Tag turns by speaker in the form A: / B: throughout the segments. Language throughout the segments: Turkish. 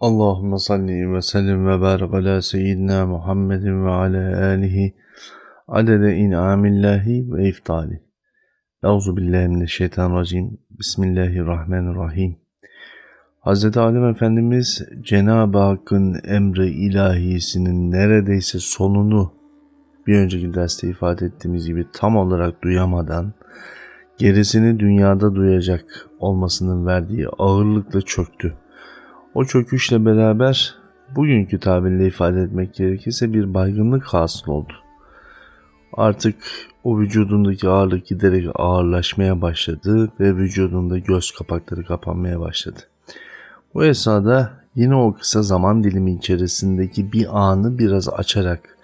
A: Allahümme salli ve sellim ve barik ala seyyidina Muhammedin ve ala alihi adede in'amillahi ve iftali. Euzu billahi mineşşeytanirracim. Bismillahirrahmanirrahim. Hz. Adem Efendimiz Cenab-ı Hakk'ın emri ilahisinin neredeyse sonunu bir önceki derste ifade ettiğimiz gibi tam olarak duyamadan gerisini dünyada duyacak olmasının verdiği ağırlıkla çöktü o çöküşle beraber bugünkü tabirle ifade etmek gerekirse bir baygınlık hasıl oldu. Artık o vücudundaki ağırlık giderek ağırlaşmaya başladı ve vücudunda göz kapakları kapanmaya başladı. Bu esnada yine o kısa zaman dilimi içerisindeki bir anı biraz açarak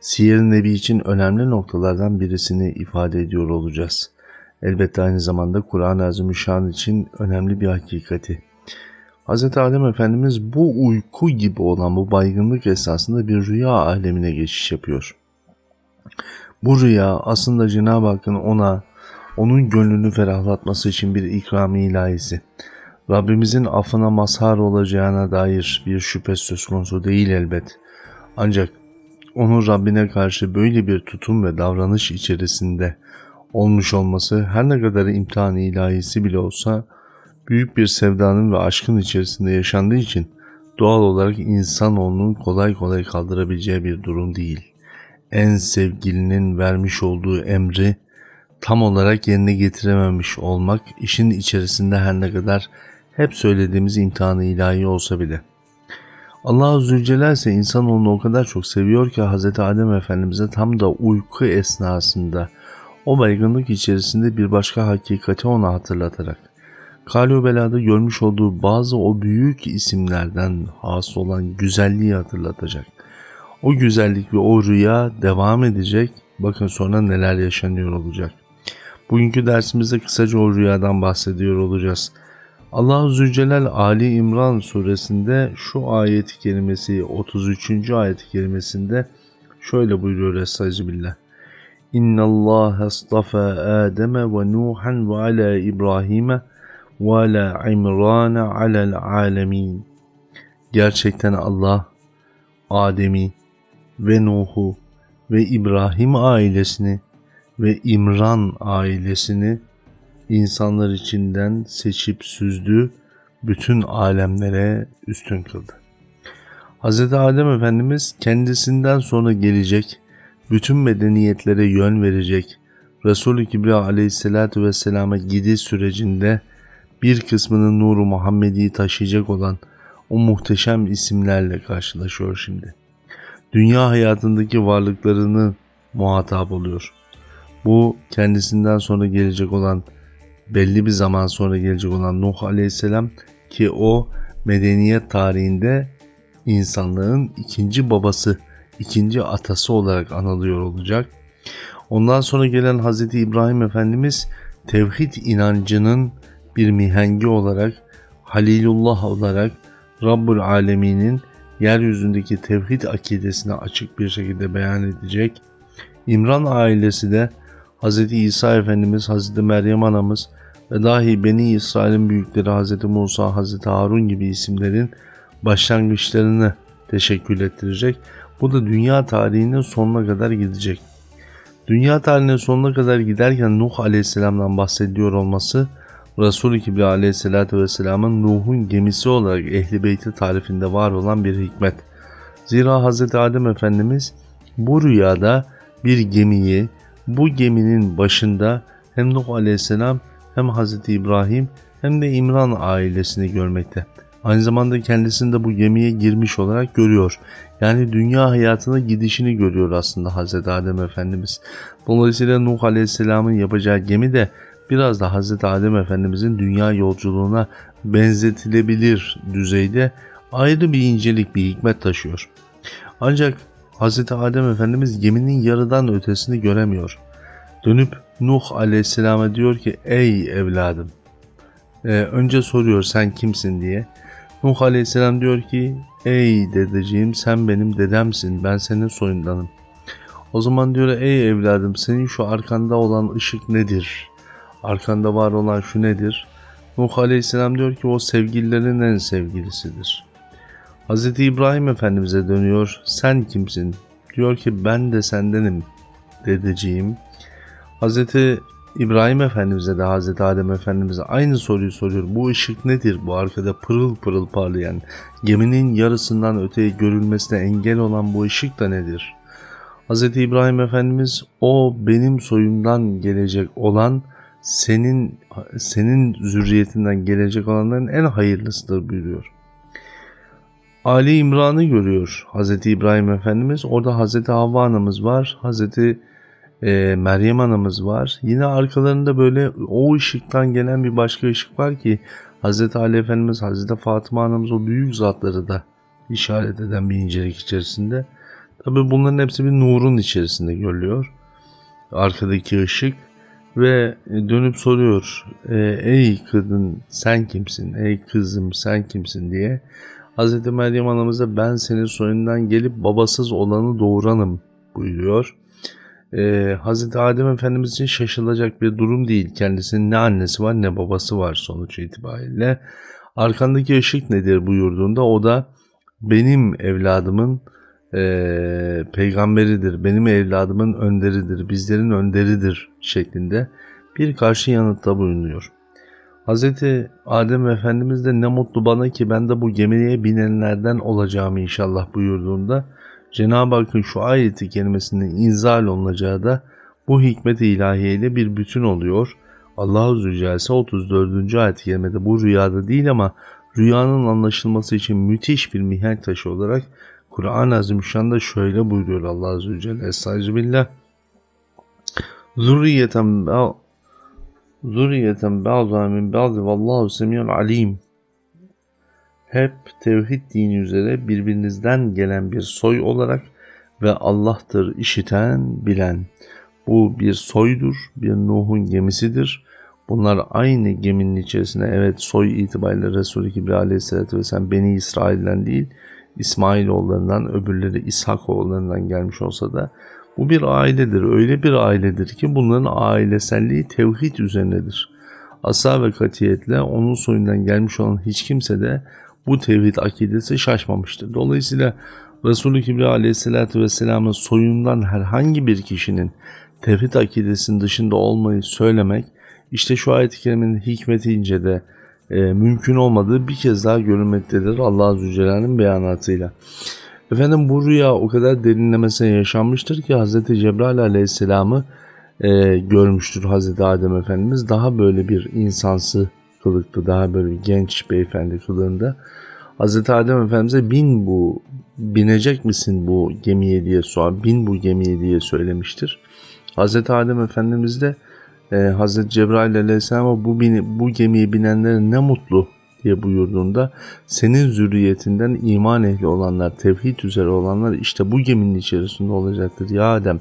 A: Siyer Nebi için önemli noktalardan birisini ifade ediyor olacağız. Elbette aynı zamanda Kur'an-ı Azimüşşan için önemli bir hakikati. Hz. Adem Efendimiz bu uyku gibi olan bu baygınlık esasında bir rüya alemine geçiş yapıyor. Bu rüya aslında Cenab-ı Hakk'ın ona, onun gönlünü ferahlatması için bir ikrami ilahisi. Rabbimizin affına mazhar olacağına dair bir şüphe söz konusu değil elbet. Ancak onun Rabbine karşı böyle bir tutum ve davranış içerisinde olmuş olması her ne kadar imtihan ilahisi bile olsa büyük bir sevdanın ve aşkın içerisinde yaşandığı için doğal olarak insanoğlunun kolay kolay kaldırabileceği bir durum değil. En sevgilinin vermiş olduğu emri tam olarak yerine getirememiş olmak işin içerisinde her ne kadar hep söylediğimiz imtihanı ilahi olsa bile. Allah Zülcelal ise insanoğlunu o kadar çok seviyor ki Hz. Adem Efendimiz'e tam da uyku esnasında o baygınlık içerisinde bir başka hakikati ona hatırlatarak Kalio Bela'da görmüş olduğu bazı o büyük isimlerden hasıl olan güzelliği hatırlatacak. O güzellik ve o rüya devam edecek. Bakın sonra neler yaşanıyor olacak. Bugünkü dersimizde kısaca o rüyadan bahsediyor olacağız. Allah-u Zülcelal Ali İmran suresinde şu ayet kelimesi 33. ayet kelimesinde şöyle buyuruyor Estağfirullah. İnna Allah astafa Adem ve Nuhan ve ala İbrahim'e ve la imrane alel alemin. Gerçekten Allah Adem'i ve Nuh'u ve İbrahim ailesini ve İmran ailesini insanlar içinden seçip süzdü, bütün alemlere üstün kıldı. Hz. Adem Efendimiz kendisinden sonra gelecek, bütün medeniyetlere yön verecek, Resul-i Kibriya aleyhissalatü vesselama gidiş sürecinde bir kısmının nuru Muhammedi'yi taşıyacak olan o muhteşem isimlerle karşılaşıyor şimdi. Dünya hayatındaki varlıklarını muhatap oluyor. Bu kendisinden sonra gelecek olan belli bir zaman sonra gelecek olan Nuh Aleyhisselam ki o medeniyet tarihinde insanlığın ikinci babası, ikinci atası olarak anılıyor olacak. Ondan sonra gelen Hz. İbrahim Efendimiz tevhid inancının bir mihengi olarak Halilullah olarak Rabbul Alemin'in yeryüzündeki tevhid akidesini açık bir şekilde beyan edecek. İmran ailesi de Hz. İsa Efendimiz, Hz. Meryem Anamız ve dahi Beni İsrail'in büyükleri Hz. Musa, Hz. Harun gibi isimlerin başlangıçlarını teşekkür ettirecek. Bu da dünya tarihinin sonuna kadar gidecek. Dünya tarihinin sonuna kadar giderken Nuh Aleyhisselam'dan bahsediyor olması Resul-i Kibriya aleyhissalatü vesselamın Nuh'un gemisi olarak Ehli Beyti tarifinde var olan bir hikmet. Zira Hz. Adem Efendimiz bu rüyada bir gemiyi, bu geminin başında hem Nuh aleyhisselam hem Hz. İbrahim hem de İmran ailesini görmekte. Aynı zamanda kendisini de bu gemiye girmiş olarak görüyor. Yani dünya hayatına gidişini görüyor aslında Hz. Adem Efendimiz. Dolayısıyla Nuh Aleyhisselam'ın yapacağı gemi de biraz da Hz. Adem Efendimizin dünya yolculuğuna benzetilebilir düzeyde ayrı bir incelik, bir hikmet taşıyor. Ancak Hz. Adem Efendimiz geminin yarıdan ötesini göremiyor. Dönüp Nuh Aleyhisselam'a diyor ki ey evladım. Ee, önce soruyor sen kimsin diye. Nuh Aleyhisselam diyor ki ey dedeciğim sen benim dedemsin ben senin soyundanım. O zaman diyor ey evladım senin şu arkanda olan ışık nedir? Arkanda var olan şu nedir? Nuh Aleyhisselam diyor ki o sevgililerin en sevgilisidir. Hz. İbrahim Efendimiz'e dönüyor. Sen kimsin? Diyor ki ben de sendenim dedeciğim. Hz. İbrahim Efendimiz'e de Hz. Adem Efendimiz'e aynı soruyu soruyor. Bu ışık nedir? Bu arkada pırıl pırıl parlayan, geminin yarısından öteye görülmesine engel olan bu ışık da nedir? Hz. İbrahim Efendimiz o benim soyumdan gelecek olan senin senin zürriyetinden gelecek olanların en hayırlısıdır buyuruyor. Ali İmran'ı görüyor Hz. İbrahim Efendimiz. Orada Hz. Havva anamız var. Hz. E, Meryem anamız var. Yine arkalarında böyle o ışıktan gelen bir başka ışık var ki Hz. Ali Efendimiz, Hz. Fatıma anamız o büyük zatları da işaret eden bir incelik içerisinde. Tabi bunların hepsi bir nurun içerisinde görülüyor. Arkadaki ışık ve dönüp soruyor e, ey kadın sen kimsin ey kızım sen kimsin diye Hz. Meryem anamıza ben senin soyundan gelip babasız olanı doğuranım buyuruyor. Ee, Hz. Adem Efendimiz için şaşılacak bir durum değil. Kendisinin ne annesi var ne babası var sonuç itibariyle. Arkandaki ışık nedir buyurduğunda o da benim evladımın e, peygamberidir, benim evladımın önderidir, bizlerin önderidir şeklinde bir karşı yanıtta bulunuyor. Hz. Adem Efendimiz de ne mutlu bana ki ben de bu gemiye binenlerden olacağım inşallah buyurduğunda Cenab-ı Hakk'ın şu ayeti kelimesinin inzal olunacağı da bu hikmet-i ilahiye bir bütün oluyor. Allah-u Zülcelese 34. ayet-i bu rüyada değil ama rüyanın anlaşılması için müthiş bir mihenk taşı olarak Kur'an-ı Azimüşşan'da şöyle buyuruyor Allah Azze ve Celle. Estağfirullah. Zürriyeten Zürriyeten ba'dha min ba'di vallahu semiyun alim. Hep tevhid dini üzere birbirinizden gelen bir soy olarak ve Allah'tır işiten, bilen. Bu bir soydur, bir Nuh'un gemisidir. Bunlar aynı geminin içerisinde evet soy itibariyle Resulü Kibri Aleyhisselatü Vesselam Beni İsrail'den değil İsmailoğullarından öbürleri İshak oğullarından gelmiş olsa da bu bir ailedir. Öyle bir ailedir ki bunların aileselliği tevhid üzerinedir. Asa ve katiyetle onun soyundan gelmiş olan hiç kimse de bu tevhid akidesi şaşmamıştır. Dolayısıyla Resulü Kibri aleyhissalatü vesselamın soyundan herhangi bir kişinin tevhid akidesinin dışında olmayı söylemek işte şu ayet-i kerimenin hikmetince de e, mümkün olmadığı bir kez daha görülmektedir Allah Azze Celle'nin beyanatıyla. Efendim bu rüya o kadar derinlemesine yaşanmıştır ki Hz. Cebrail aleyhisselamı e, görmüştür Hz. Adem Efendimiz. Daha böyle bir insansı kılıklı, daha böyle bir genç beyefendi kılığında. Hz. Adem Efendimiz'e bin bu, binecek misin bu gemiye diye sor, bin bu gemiye diye söylemiştir. Hz. Adem Efendimiz de e, Hz. Cebrail aleyhisselama bu, bu gemiye binenlere ne mutlu diye buyurduğunda senin zürriyetinden iman ehli olanlar, tevhid üzere olanlar işte bu geminin içerisinde olacaktır. Ya Adem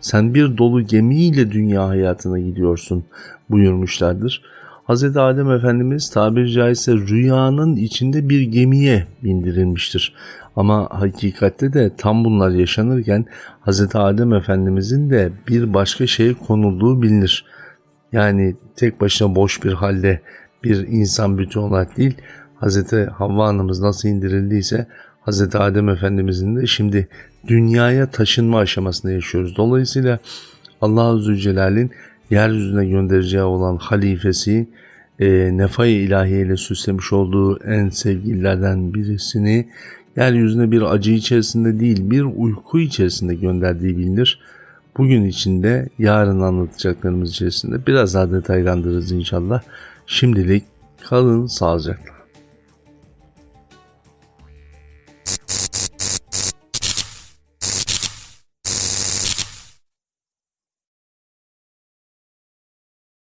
A: sen bir dolu gemiyle dünya hayatına gidiyorsun buyurmuşlardır. Hz. Adem Efendimiz tabiri caizse rüyanın içinde bir gemiye bindirilmiştir. Ama hakikatte de tam bunlar yaşanırken Hz. Adem Efendimizin de bir başka şeye konulduğu bilinir. Yani tek başına boş bir halde bir insan bütün olarak değil Hz. Havva anamız nasıl indirildiyse Hz. Adem Efendimizin de şimdi dünyaya taşınma aşamasında yaşıyoruz. Dolayısıyla Allah Azze Celal'in yeryüzüne göndereceği olan halifesi e, nefay ilahiye ile süslemiş olduğu en sevgililerden birisini yeryüzüne bir acı içerisinde değil bir uyku içerisinde gönderdiği bilinir. Bugün içinde yarın anlatacaklarımız içerisinde biraz daha detaylandırırız inşallah. Şimdilik kalın sağlıcakla.